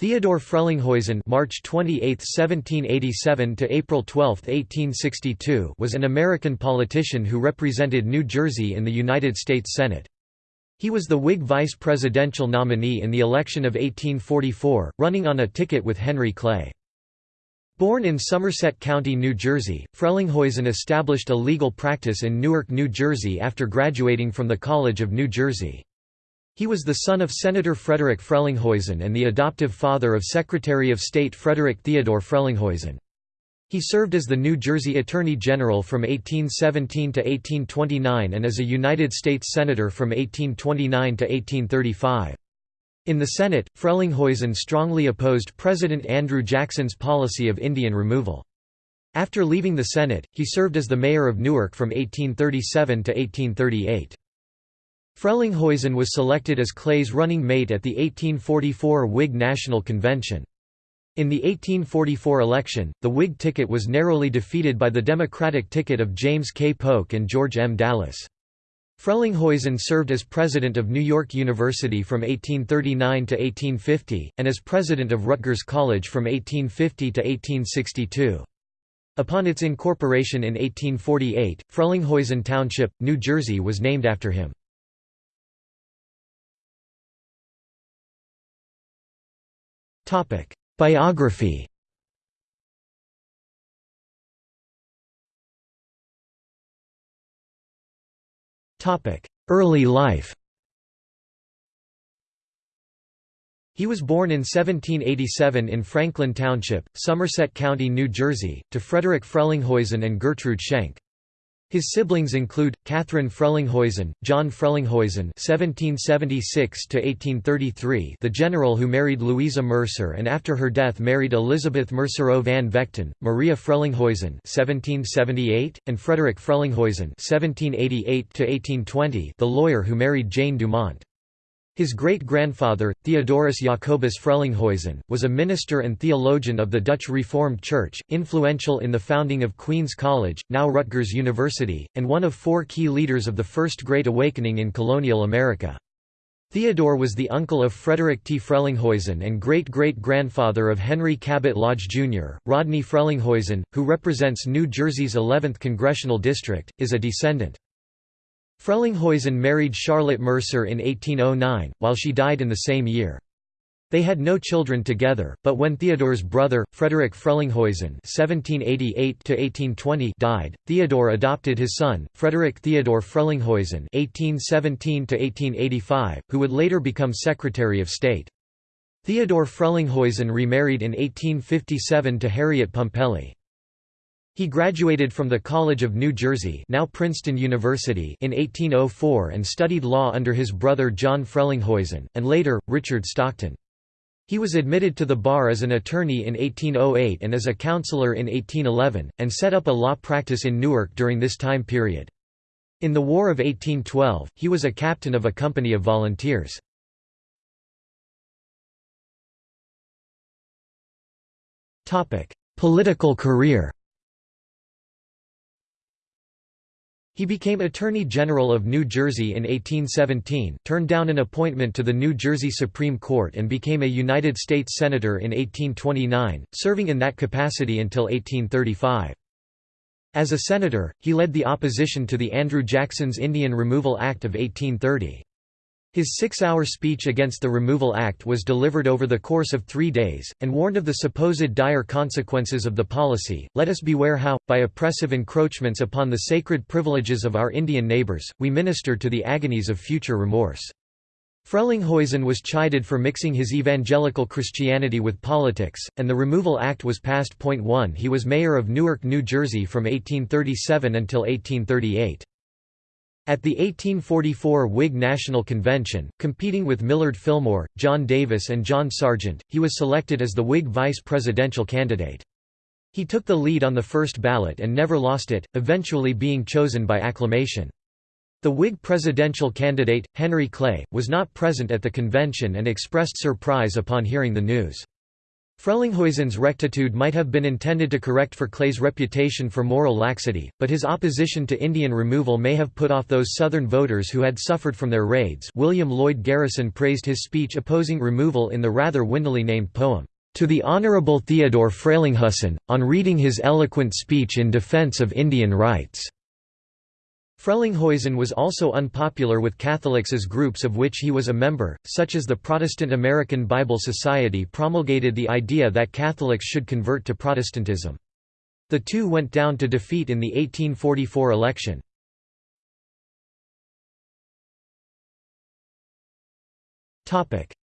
Theodore Frelinghuysen (March 28, 1787 to April 12, 1862) was an American politician who represented New Jersey in the United States Senate. He was the Whig vice presidential nominee in the election of 1844, running on a ticket with Henry Clay. Born in Somerset County, New Jersey, Frelinghuysen established a legal practice in Newark, New Jersey after graduating from the College of New Jersey. He was the son of Senator Frederick Frelinghuysen and the adoptive father of Secretary of State Frederick Theodore Frelinghuysen. He served as the New Jersey Attorney General from 1817 to 1829 and as a United States Senator from 1829 to 1835. In the Senate, Frelinghuysen strongly opposed President Andrew Jackson's policy of Indian removal. After leaving the Senate, he served as the mayor of Newark from 1837 to 1838. Frelinghuysen was selected as Clay's running mate at the 1844 Whig National Convention. In the 1844 election, the Whig ticket was narrowly defeated by the Democratic ticket of James K. Polk and George M. Dallas. Frelinghuysen served as president of New York University from 1839 to 1850, and as president of Rutgers College from 1850 to 1862. Upon its incorporation in 1848, Frelinghuysen Township, New Jersey was named after him. Biography Early life He was born in 1787 in Franklin Township, Somerset County, New Jersey, to Frederick Frelinghuysen and Gertrude Schenck. His siblings include Catherine Frelinghuysen, John Frelinghuysen (1776–1833), the general who married Louisa Mercer and after her death married Elizabeth Mercereau van Vechten, Maria Frelinghuysen (1778), and Frederick Frelinghuysen (1788–1820), the lawyer who married Jane Dumont. His great-grandfather, Theodorus Jacobus Frelinghuysen, was a minister and theologian of the Dutch Reformed Church, influential in the founding of Queen's College, now Rutgers University, and one of four key leaders of the First Great Awakening in colonial America. Theodore was the uncle of Frederick T. Frelinghuysen and great-great-grandfather of Henry Cabot Lodge, Jr. Rodney Frelinghuysen, who represents New Jersey's 11th congressional district, is a descendant. Frelinghuysen married Charlotte Mercer in 1809, while she died in the same year. They had no children together, but when Theodore's brother, Frederick Frelinghuysen (1788–1820) died, Theodore adopted his son, Frederick Theodore Frelinghuysen (1817–1885), who would later become Secretary of State. Theodore Frelinghuysen remarried in 1857 to Harriet Pumpelly. He graduated from the College of New Jersey now Princeton University in 1804 and studied law under his brother John Frelinghuysen, and later, Richard Stockton. He was admitted to the bar as an attorney in 1808 and as a counselor in 1811, and set up a law practice in Newark during this time period. In the War of 1812, he was a captain of a company of volunteers. Political career He became Attorney General of New Jersey in 1817, turned down an appointment to the New Jersey Supreme Court and became a United States Senator in 1829, serving in that capacity until 1835. As a senator, he led the opposition to the Andrew Jackson's Indian Removal Act of 1830. His six-hour speech against the Removal Act was delivered over the course of three days, and warned of the supposed dire consequences of the policy. Let us beware how, by oppressive encroachments upon the sacred privileges of our Indian neighbors, we minister to the agonies of future remorse. Frelinghuysen was chided for mixing his evangelical Christianity with politics, and the Removal Act was passed. 1 He was mayor of Newark, New Jersey from 1837 until 1838. At the 1844 Whig National Convention, competing with Millard Fillmore, John Davis and John Sergeant, he was selected as the Whig vice presidential candidate. He took the lead on the first ballot and never lost it, eventually being chosen by acclamation. The Whig presidential candidate, Henry Clay, was not present at the convention and expressed surprise upon hearing the news. Frelinghuysen's rectitude might have been intended to correct for Clay's reputation for moral laxity, but his opposition to Indian removal may have put off those Southern voters who had suffered from their raids William Lloyd Garrison praised his speech opposing removal in the rather windily named poem, "'To the Honorable Theodore Frelinghuysen, on reading his eloquent speech in defense of Indian rights." Frelinghuysen was also unpopular with Catholics as groups of which he was a member, such as the Protestant American Bible Society promulgated the idea that Catholics should convert to Protestantism. The two went down to defeat in the 1844 election.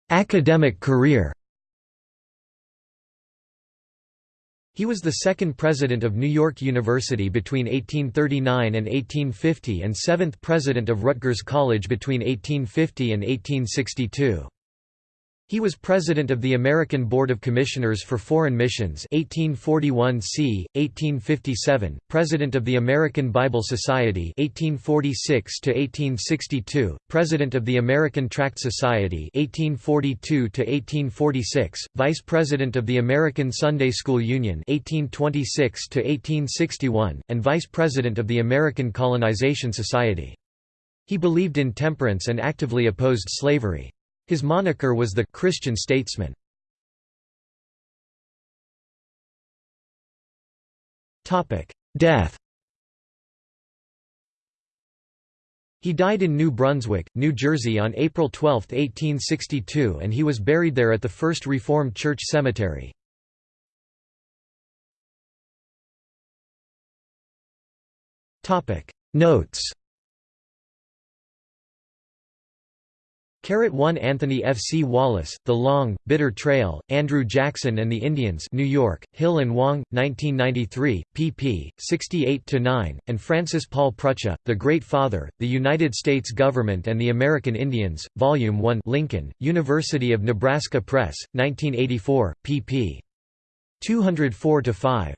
Academic career He was the second president of New York University between 1839 and 1850 and seventh president of Rutgers College between 1850 and 1862. He was president of the American Board of Commissioners for Foreign Missions 1841 c. 1857, president of the American Bible Society 1846 1862, president of the American Tract Society 1842 1846, vice president of the American Sunday School Union 1826 1861, and vice president of the American Colonization Society. He believed in temperance and actively opposed slavery. His moniker was the Christian statesman. Death He died in New Brunswick, New Jersey on April 12, 1862 and he was buried there at the First Reformed Church Cemetery. Notes 1 Anthony F. C. Wallace, The Long, Bitter Trail, Andrew Jackson and the Indians New York, Hill and Wang, 1993, pp. 68–9, and Francis Paul Prucha, The Great Father, The United States Government and the American Indians, Volume 1 Lincoln, University of Nebraska Press, 1984, pp. 204–5.